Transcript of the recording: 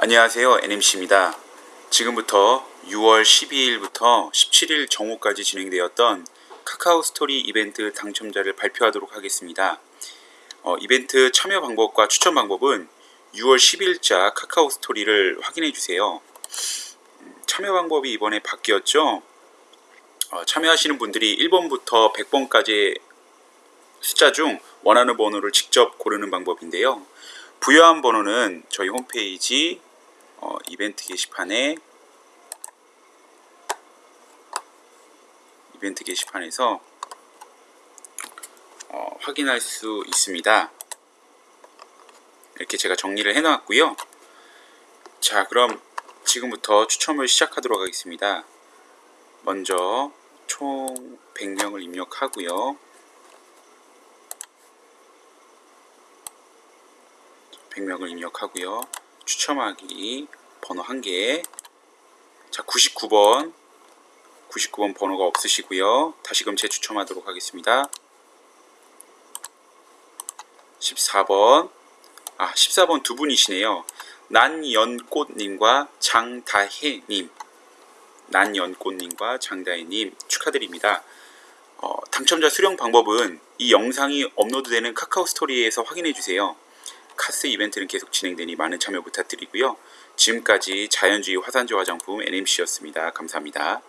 안녕하세요. NMC입니다. 지금부터 6월 12일부터 17일 정오까지 진행되었던 카카오 스토리 이벤트 당첨자를 발표하도록 하겠습니다. 어, 이벤트 참여 방법과 추천 방법은 6월 10일자 카카오 스토리를 확인해 주세요. 음, 참여 방법이 이번에 바뀌었죠. 어, 참여하시는 분들이 1번부터 100번까지 숫자 중 원하는 번호를 직접 고르는 방법인데요. 부여한 번호는 저희 홈페이지 어, 이벤트 게시판에 이벤트 게시판에서 어, 확인할 수 있습니다. 이렇게 제가 정리를 해놨고요. 자, 그럼 지금부터 추첨을 시작하도록 하겠습니다. 먼저 총 100명을 입력하고요. 100명을 입력하고요. 추첨하기 번호 1개. 자, 99번. 99번 번호가 없으시고요. 다시금 재추첨하도록 하겠습니다. 14번. 아, 14번 두 분이시네요. 난연꽃님과 장다혜님. 난연꽃님과 장다혜님 축하드립니다. 어, 당첨자 수령 방법은 이 영상이 업로드되는 카카오 스토리에서 확인해 주세요. 카스 이벤트는 계속 진행되니 많은 참여 부탁드리고요. 지금까지 자연주의 화산재 화장품 NMC였습니다. 감사합니다.